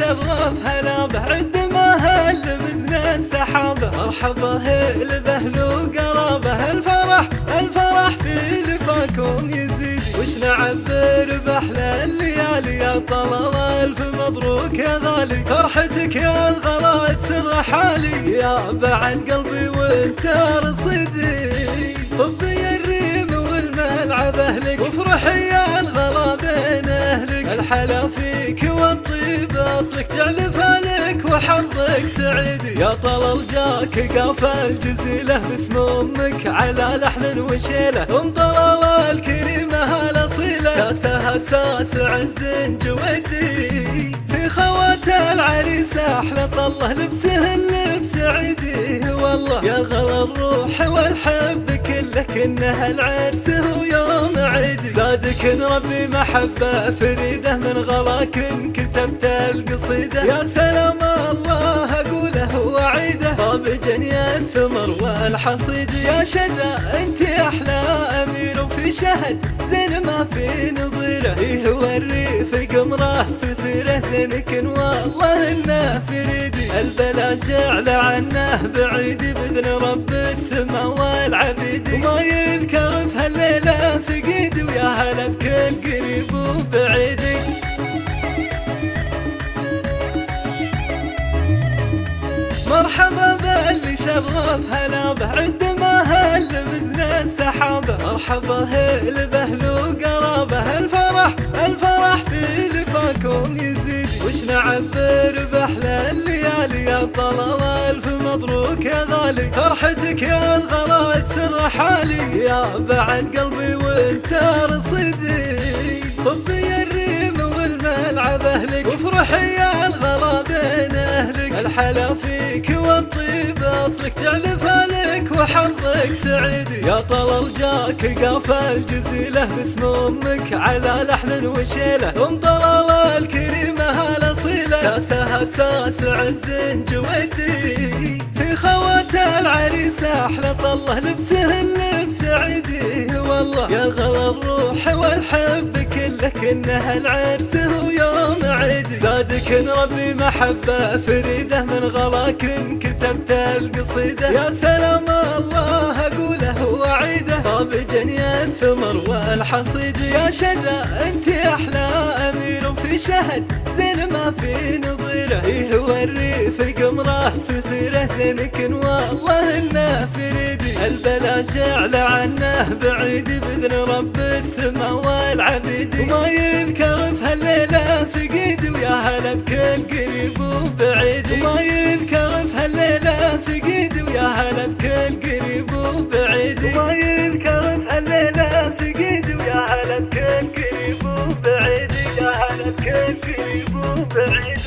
شرف هلا به عد ما هل بزن السحابة مرحبا هل بهل وقرابه الفرح الفرح في لفاكم يزيد. وش نعبر بأحلى الليالي يا طلال ألف مبروك يا غالي. فرحتك يا الغلا تسر حالي. يا بعد قلبي وانت رصيدي. الحلا فيك والطيب أصلك جعل فالك وحظك سعيد. يا طلال جاك قافل الجزيلة باسم أمك على لحن وشيلة. أم طلال الكريمه الاصيله ساسها ساس عز جودي في خوات العريس أحلى طله لبسه اللبس عيدي. والله يا غلا الروح والحب كنه العرس هو يوم عيدي زادك ربي محبة فريدة من غلاك كتبت القصيدة. يا سلام الله اقوله وعيده طاب جني الثمر والحصيد. يا شذا امير وفي شهد زين ما في نظيره إيه هو الريف قمره ستره زينك والله انه فريدي البلا جعل عنه بعيد بإذن رب السما والعبيد. وما يذكر في هالليلة فقيد ويا هلا بكل قريب وبعيد. مرحبا باللي شرف هلا به عد ما هل بزن السحابة مرحبا هل بهل وقرابه الفرح الفرح في لفاكم يزيد. وش نعبر بأحلى الليالي يا طلال؟ ألف مبروك يا غالي. فرحتك يا الغلا تسر حالي. يا بعد قلبي وانت رصيدي. طبي الريم والملعب أهلك. وافرحي يا الغلا بين أهلك. الحلا فيك والطيب أصلك. جعل فالك وحظك سعيدي يا طلال جاك قافل جزيلة باسم أمك على لحن وشيلة. أم طلال الكريمه الاصيله ساسها ساس عز جودي في خوات العريس أحلى طله لبسه اللبس عيدي. والله يا غلا الروح والحب كله كنه العرس هو يوم عيدي. زادك ربي محبة فريدة من غلاك كتبت القصيدة. يا سلام جني الثمر والحصيد يا شذا أنت أحلى أمير وفي شهد. زين ما في نظيره إيه هو الريف قمرة ستره زينك والله انه فريدي البلا جعل عنه بعيد بإذن رب السما والعبيد. وما يذكر في هالليلة فقيد ويا هلا بكل قريب وبعيد. وما يذكر هلا بكل